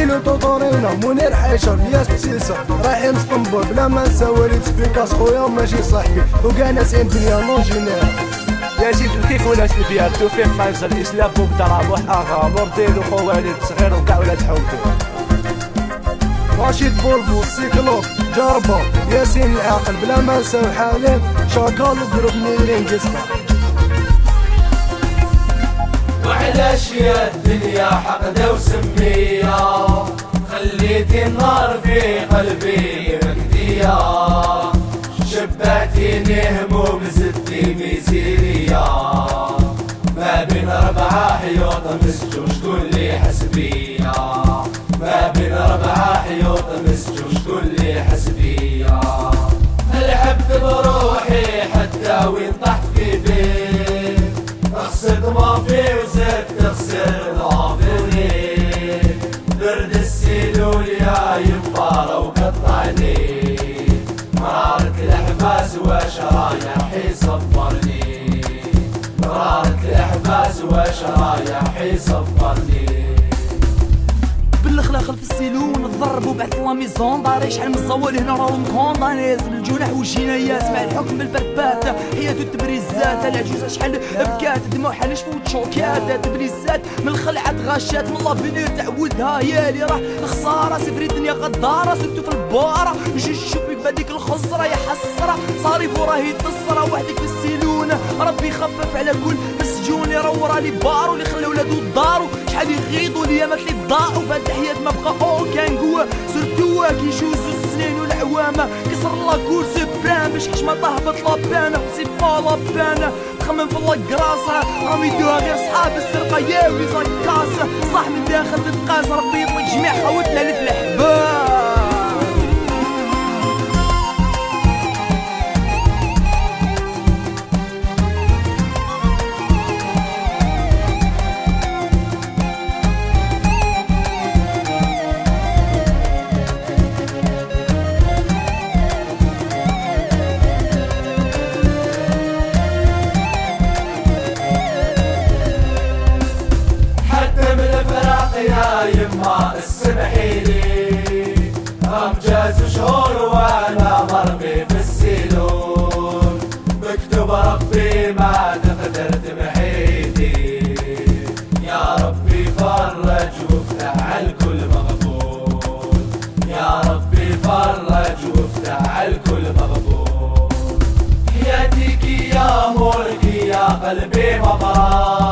عليلو توطورينا منير حيشر ياس بسيسة رايحين إسطنبول بلا ما نساوي سبيكاس خويا ماشي صاحبي. وكاع ناس دنيا لونجينير. يا زيد الكيف ولا البيان توفيق منزل الإسلام بوك ترابح أغا. موردين وخوالد صغير وكاع ولاد حومتي رشيد بولبو سيكلو جربة. ياسين العاقل بلا ما نساو حالين شاكال وجروب نيرين قصة وعلاش يا الدنيا حقدة وسمية النار في قلبي مكدية شبعتيني هموم زدتي ميزيرية ما بين أربعة حيوط مسجون شكون لي حسبية. ما بين أربعة حيوط مسجون شكون لي حسبية. لعبت بروحي حتى وين طحت في بيت. خسرت ما في وزدت خسرت يبقى وقطعني مرارة الأحباس وشرايحي صبرني. مرارة الأحباس وشرايحي صبرني. بالأخلاق خلف السيلون الضرب وبعد لا ميزون داري شحال من الزوال هنا راهم كوندا نازل الجناح والجنايات مع الحكم بالبربات حياته التبريزات. العجوزة شحال بكات. دموع حال شفوت شوكات تبريزات من الخلعات غاشات من لافينير تعودها يا لي راه الخسارة. سفري الدنيا غدارة. سبتو في البواره جي شوفي بهذيك الخسرة. يا حسرة. صاري راهي تصرى وحدك في السيلون. ربي يخفف على كل مسجون. اللي لي بارو. اللي دارو شحال يغيضوا اليامات اللي ضاعوا فهاد الحياة ما بقى اوكان قوة. سورتو كي يجوزو السنين والعوام كسر لا كور سبران باش حشمه تهبط لابانا سي با لابانا تخمم في الكراسة راهم يدوها غير صحاب السرقة يا ولي زكاس صح من داخل تتقاس ربي يطلق جميع خوتنا اللي شهور وأنا مرمي في السيلون مكتوب ربي ما تقدر تمحيدي يا ربي فرج وافتح على الكل مغفور يا ربي فرج وافتح على الكل مغفور حياتك يا ملكي يا قلبي مفراش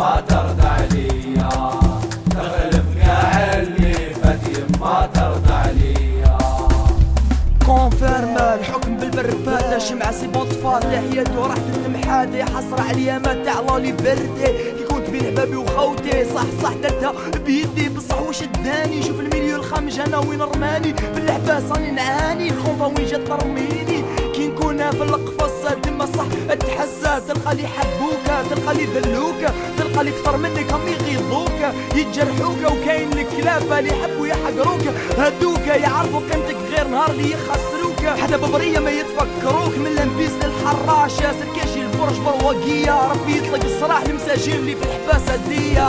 يما ترضى عليا. قاع اللي فات يما ترضى عليا. الحكم بالبربادة شمعة سي بوطفال لحياته راح تنمحات حسرة عليا ما تاع لالي بردي. كي كنت بين حبابي وخوتي صح صح درتها بيدي. بصح واش داني؟ شوف المليو الخامج أنا وين رماني؟ في اللعبة راني نعاني. الخوفة وين جات ترميني؟ كي نكون في القفص تما صح تحسى تلقى لي حبوك تلقى لي ذلوك تلقى لي كثر منك هم يغيظوك يتجرحوك وكاين الكلاب اللي يحبوا يحقروك. هدوك يعرفوا قيمتك غير نهار اللي يخسروك. حدا ببرية ما يتفكروك. من لمبيس للحراش ياسر كاشي الفرش برواقية ربي يطلق الصراح المساجين اللي في الحباسة ديا